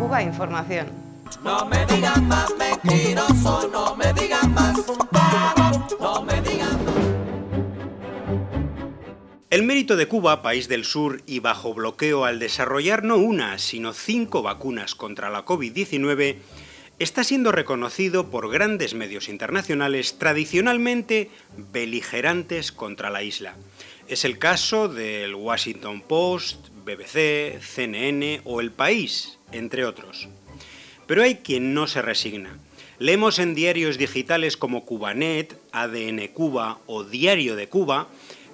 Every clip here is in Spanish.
Cuba Información. No me digan más mentiroso, no me digan más. No me digan más. El mérito de Cuba, país del sur y bajo bloqueo al desarrollar no una, sino cinco vacunas contra la COVID-19, está siendo reconocido por grandes medios internacionales tradicionalmente beligerantes contra la isla. Es el caso del Washington Post, BBC, CNN o El País, entre otros. Pero hay quien no se resigna. Leemos en diarios digitales como Cubanet, ADN Cuba o Diario de Cuba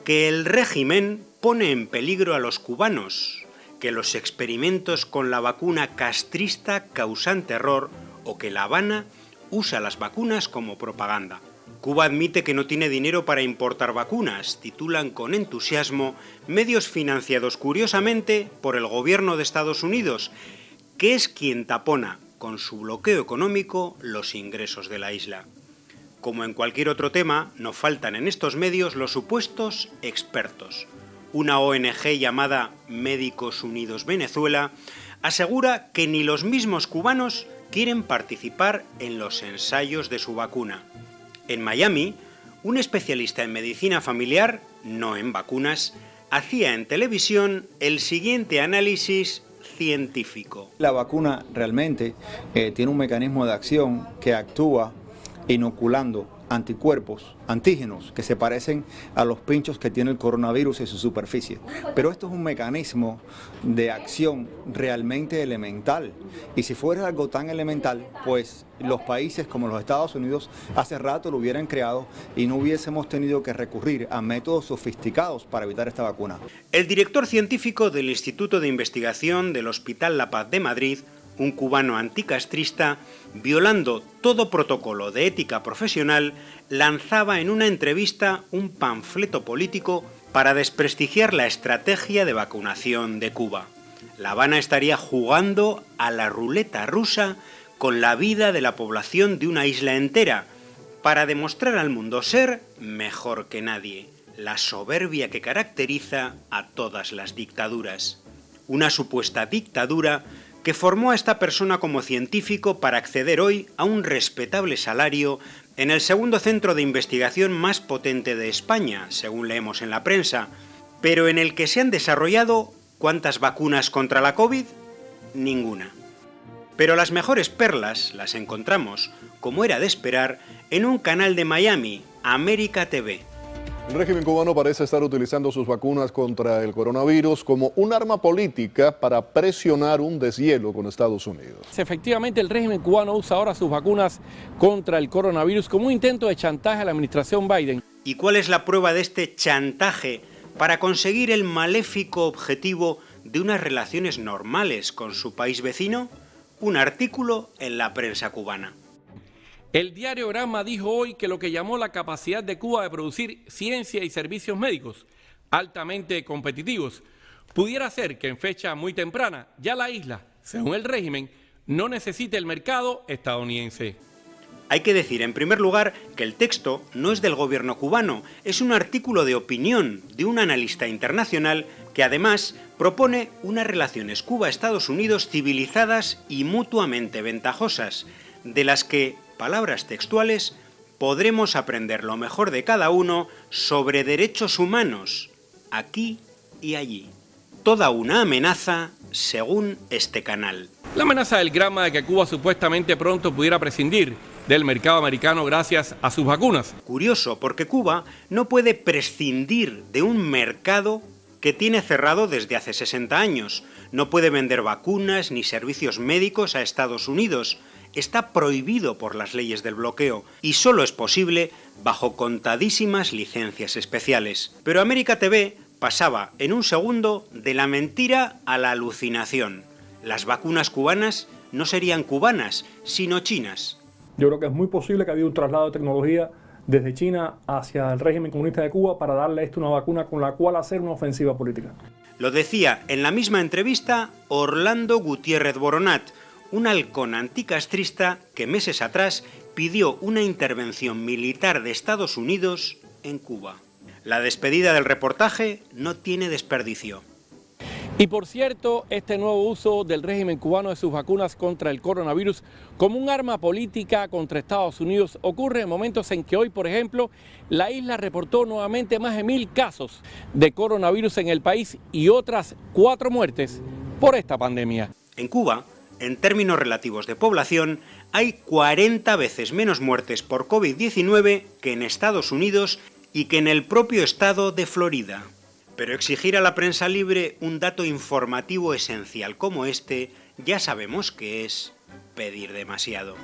que el régimen pone en peligro a los cubanos, que los experimentos con la vacuna castrista causan terror o que La Habana usa las vacunas como propaganda. Cuba admite que no tiene dinero para importar vacunas, titulan con entusiasmo medios financiados curiosamente por el gobierno de Estados Unidos, que es quien tapona con su bloqueo económico los ingresos de la isla. Como en cualquier otro tema, no faltan en estos medios los supuestos expertos. Una ONG llamada Médicos Unidos Venezuela asegura que ni los mismos cubanos quieren participar en los ensayos de su vacuna. En Miami, un especialista en medicina familiar, no en vacunas, hacía en televisión el siguiente análisis científico. La vacuna realmente eh, tiene un mecanismo de acción que actúa inoculando anticuerpos, antígenos, que se parecen a los pinchos que tiene el coronavirus en su superficie. Pero esto es un mecanismo de acción realmente elemental. Y si fuera algo tan elemental, pues los países como los Estados Unidos hace rato lo hubieran creado y no hubiésemos tenido que recurrir a métodos sofisticados para evitar esta vacuna. El director científico del Instituto de Investigación del Hospital La Paz de Madrid, un cubano anticastrista, violando todo protocolo de ética profesional, lanzaba en una entrevista un panfleto político para desprestigiar la estrategia de vacunación de Cuba. La Habana estaría jugando a la ruleta rusa con la vida de la población de una isla entera, para demostrar al mundo ser mejor que nadie, la soberbia que caracteriza a todas las dictaduras. Una supuesta dictadura que formó a esta persona como científico para acceder hoy a un respetable salario en el segundo centro de investigación más potente de España, según leemos en la prensa, pero en el que se han desarrollado ¿cuántas vacunas contra la COVID? Ninguna. Pero las mejores perlas las encontramos, como era de esperar, en un canal de Miami, América TV. El régimen cubano parece estar utilizando sus vacunas contra el coronavirus como un arma política para presionar un deshielo con Estados Unidos. Efectivamente, el régimen cubano usa ahora sus vacunas contra el coronavirus como un intento de chantaje a la administración Biden. ¿Y cuál es la prueba de este chantaje para conseguir el maléfico objetivo de unas relaciones normales con su país vecino? Un artículo en la prensa cubana. El diario Gramma dijo hoy que lo que llamó la capacidad de Cuba de producir ciencia y servicios médicos altamente competitivos pudiera ser que en fecha muy temprana ya la isla, según el régimen, no necesite el mercado estadounidense. Hay que decir, en primer lugar, que el texto no es del gobierno cubano, es un artículo de opinión de un analista internacional que además propone unas relaciones Cuba-Estados Unidos civilizadas y mutuamente ventajosas, de las que palabras textuales, podremos aprender lo mejor de cada uno sobre derechos humanos, aquí y allí. Toda una amenaza según este canal. La amenaza del grama de que Cuba supuestamente pronto pudiera prescindir del mercado americano gracias a sus vacunas. Curioso, porque Cuba no puede prescindir de un mercado que tiene cerrado desde hace 60 años. No puede vender vacunas ni servicios médicos a Estados Unidos, está prohibido por las leyes del bloqueo y solo es posible bajo contadísimas licencias especiales. Pero América TV pasaba en un segundo de la mentira a la alucinación. Las vacunas cubanas no serían cubanas, sino chinas. Yo creo que es muy posible que haya un traslado de tecnología desde China hacia el régimen comunista de Cuba para darle a esto una vacuna con la cual hacer una ofensiva política. Lo decía en la misma entrevista Orlando Gutiérrez Boronat, un halcón anticastrista que meses atrás pidió una intervención militar de Estados Unidos en Cuba. La despedida del reportaje no tiene desperdicio. Y por cierto, este nuevo uso del régimen cubano de sus vacunas contra el coronavirus como un arma política contra Estados Unidos ocurre en momentos en que hoy, por ejemplo, la isla reportó nuevamente más de mil casos de coronavirus en el país y otras cuatro muertes por esta pandemia. En Cuba, en términos relativos de población, hay 40 veces menos muertes por COVID-19 que en Estados Unidos y que en el propio estado de Florida. Pero exigir a la prensa libre un dato informativo esencial como este, ya sabemos que es pedir demasiado.